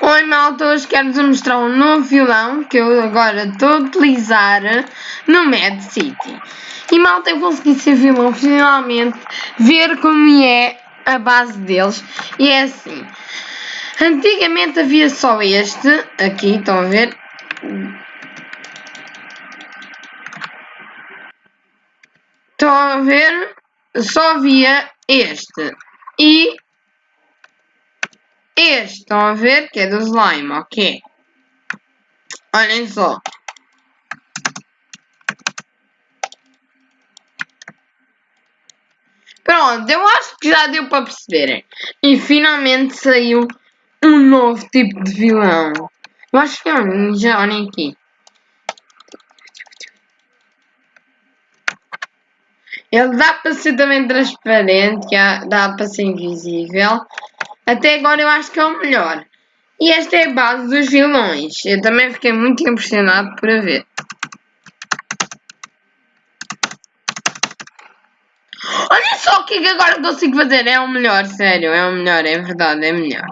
Oi malta, hoje quero-vos mostrar um novo vilão que eu agora estou a utilizar no Mad City. E malta, eu consegui ser vilão finalmente, ver como é a base deles. E é assim, antigamente havia só este, aqui estão a ver. Estão a ver? Só havia este. E este, estão a ver? Que é do slime, ok. Olhem só. Pronto, eu acho que já deu para perceberem. E finalmente saiu um novo tipo de vilão. Eu acho que é um ninja, olhem aqui. Ele dá para ser também transparente, dá para ser invisível. Até agora eu acho que é o melhor. E esta é a base dos vilões. Eu também fiquei muito impressionado por ver. Olha só o que é que agora consigo fazer. É o melhor, sério. É o melhor, é verdade, é melhor.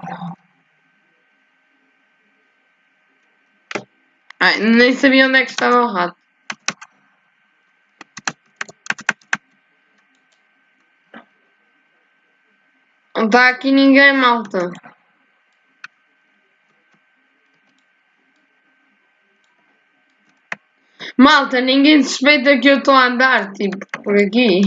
Ai, nem sabia onde é que estava o rato. Não tá aqui ninguém, malta. Malta, ninguém suspeita que eu estou a andar, tipo, por aqui.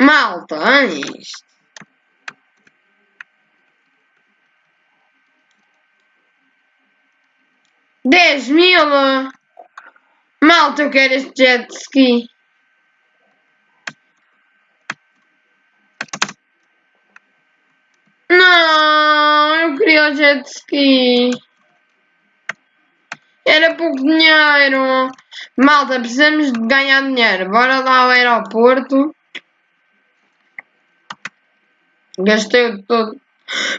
Malta, é isto. 10 mil! Malta, eu quero este jet ski. Não, eu queria o jet ski. Era pouco dinheiro. Malta, precisamos de ganhar dinheiro. Bora lá ao aeroporto. Gastei o todo.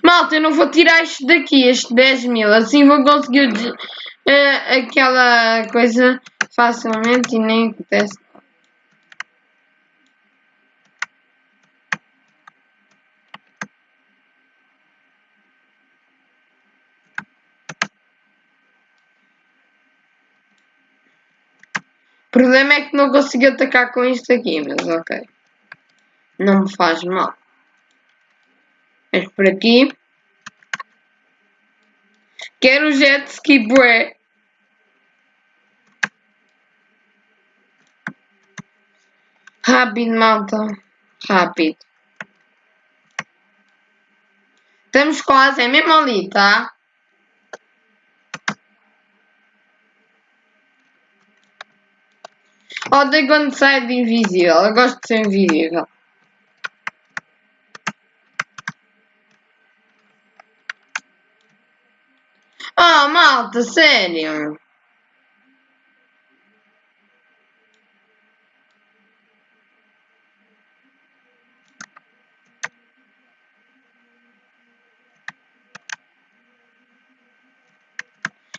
Malta, eu não vou tirar isto daqui, este 10 mil. Assim vou conseguir uh, aquela coisa facilmente e nem acontece. O problema é que não consigo atacar com isto aqui, mas ok. Não me faz mal. Por aqui. Quero jet ski bué. Rápido, malta. Rápido. Estamos quase, é mesmo ali, tá? Odeio quando sai de invisível. Eu gosto de ser invisível. Malta, sério.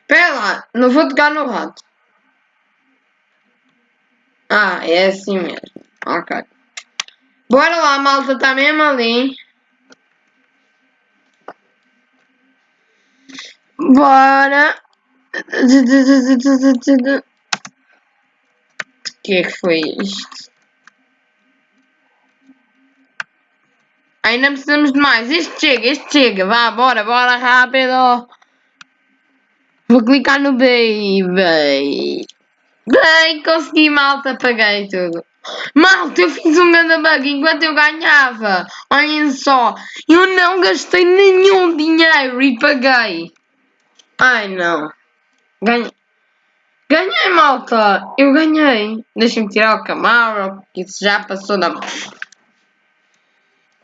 Pera lá, não vou tocar no rato. Ah, é assim mesmo. Ok. Bora lá, malta, tá mesmo ali. Bora. Que é que foi isto? Ainda precisamos de mais. Este chega, este chega. Vá, bora, bora, rápido. Vou clicar no baby. Bem, consegui, malta, apaguei tudo. Malta, eu fiz um grande bug enquanto eu ganhava. Olhem só, eu não gastei nenhum dinheiro e paguei. Ai, não. Ganhei. Ganhei, malta. Eu ganhei. Deixem-me tirar o Camaro, porque isso já passou da...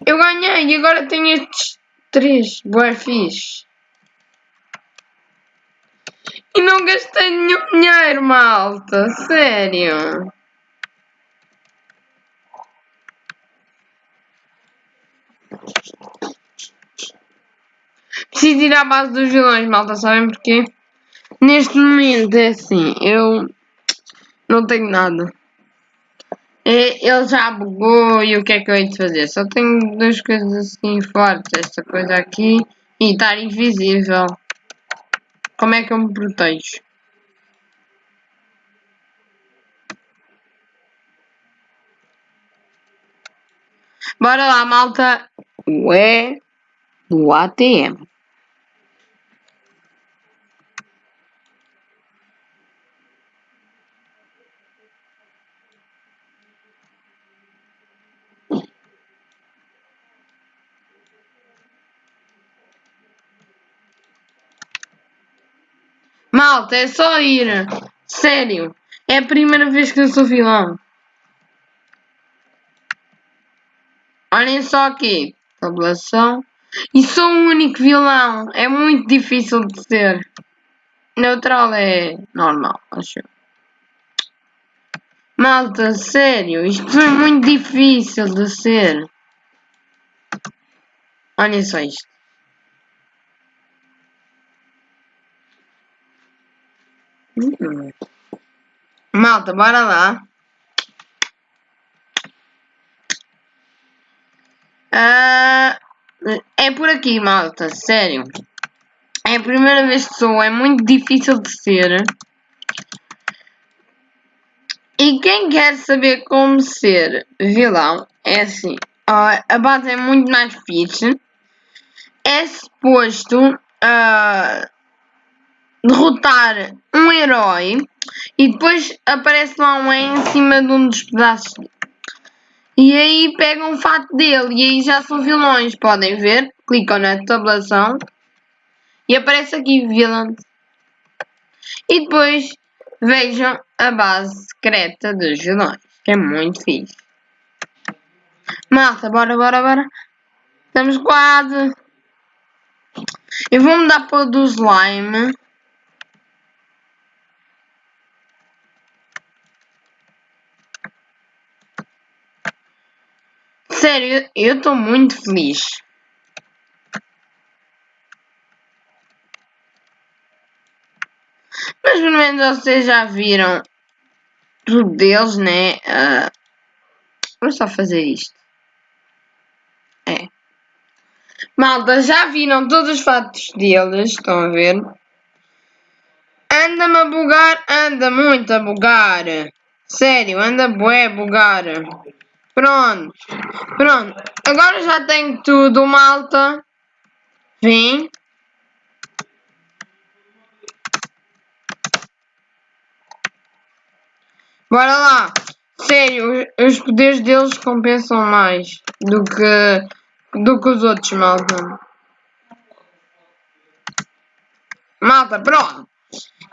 Eu ganhei e agora tenho estes três. Boa fixe. E não gastei nenhum dinheiro, malta. Sério. Preciso ir à base dos vilões, malta. Sabem porquê? Neste momento é assim. Eu Não tenho nada. E ele já bugou e o que é que eu hei de fazer? Só tenho duas coisas assim fortes. Esta coisa aqui e estar invisível. Como é que eu me protejo? Bora lá, malta. Ué, do ATM. Malta, é só ir. Sério. É a primeira vez que eu sou vilão. Olhem só aqui. Tabulação. E sou o único vilão. É muito difícil de ser. Neutral é normal, acho. Malta, sério. Isto é muito difícil de ser. Olhem só isto. Malta, bora lá. Uh, é por aqui, malta, sério. É a primeira vez que sou, é muito difícil de ser. E quem quer saber como ser vilão, é assim. A base é muito mais fixe. É suposto uh, derrotar um herói e depois aparece lá um em cima de um dos pedaços. E aí pegam o fato dele e aí já são vilões, podem ver. Clicam na tabulação e aparece aqui villain. E depois vejam a base secreta dos vilões, que é muito fixe. Malta, bora, bora, bora. Estamos quase. Eu vou mudar para o do slime. Sério, eu estou muito feliz. Mas pelo menos vocês já viram tudo deles, né? Uh, só fazer isto. É. Malta, já viram todos os fatos deles, estão a ver? Anda-me a bugar, anda muito a bugar. Sério, anda bué a bugar. Pronto. Pronto. Agora já tenho tudo, malta. Vem. Bora lá. Sério, os poderes deles compensam mais do que, do que os outros, malta. Malta, pronto.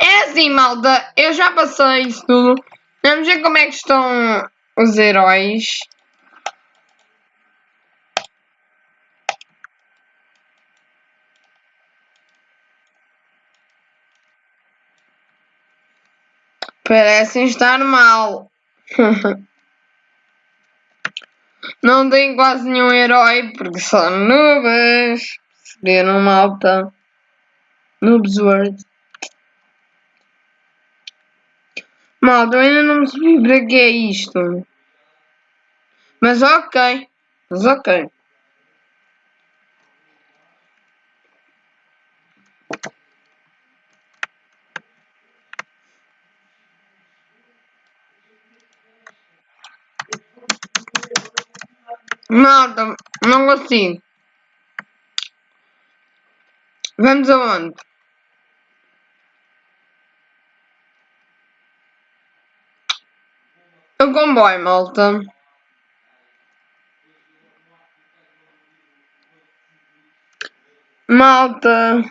É assim, malta. Eu já passei isso tudo. Vamos ver como é que estão os heróis. Parecem estar mal. Não tem quase nenhum herói porque são nubes. Perceberam, malta? Noobs World. Malta, eu ainda não percebi para que é isto. Mas ok. Mas ok. Malta, não consigo. Vamos aonde? O comboio, malta. Malta,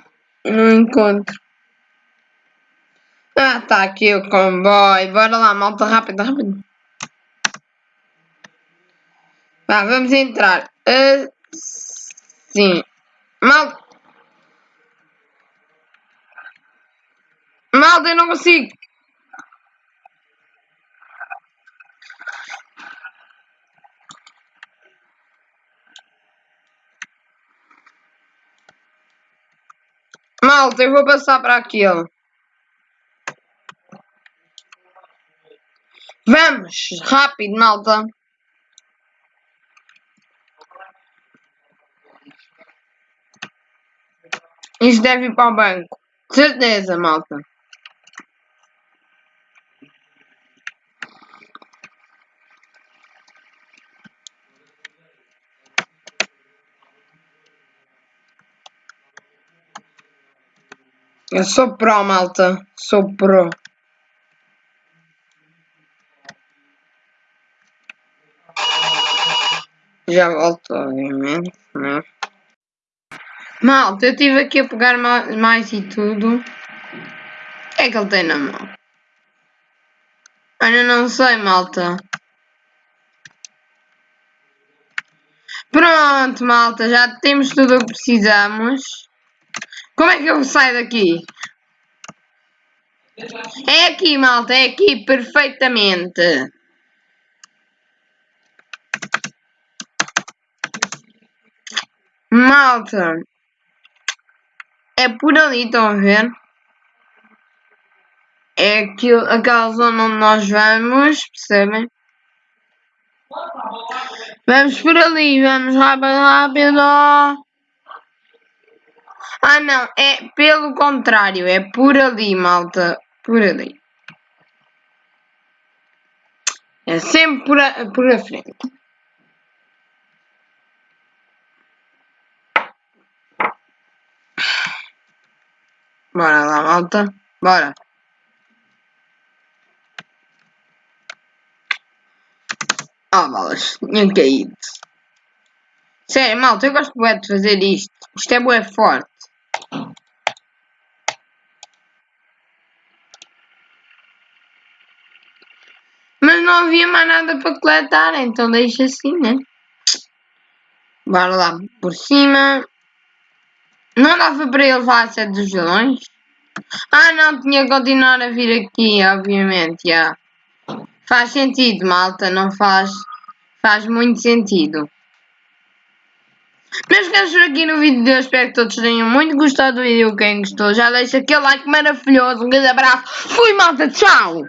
não encontro. Ah, tá aqui o comboio. Bora lá, malta, rápido, rápido. Vá, vamos entrar. Assim. Malta. Malta, eu não consigo. Malta, eu vou passar para aquilo. Vamos, rápido, malta. Isto deve ir para o banco. Certeza, malta. Eu sou pro, malta. Sou pro. Já volto, obviamente, né? Malta, eu estive aqui a pegar mais e tudo. O que é que ele tem na mão? Ainda não sei, malta. Pronto, malta, já temos tudo o que precisamos. Como é que eu saio daqui? É aqui, malta, é aqui, perfeitamente. Malta, é por ali, estão a ver? É aquilo, aquela zona onde nós vamos, percebem? Vamos por ali, vamos rápido, rápido. Ah não, é pelo contrário, é por ali, malta. Por ali. É sempre por a, por a frente. Bora lá, malta. Bora. Ah, oh, balas. Tinha caído. Sério, malta, eu gosto de fazer isto. Isto é bué forte. Mas não havia mais nada para coletar, então deixa assim, né? Bora lá por cima. Não dava para ele levar a sede dos vilões? Ah não, tinha que continuar a vir aqui, obviamente, já. Faz sentido, malta, não faz... Faz muito sentido. Meus caros, por aqui no vídeo de hoje, espero que todos tenham muito gostado do vídeo. Quem gostou, já deixa aquele like maravilhoso. Um grande abraço. Fui, malta. Tchau.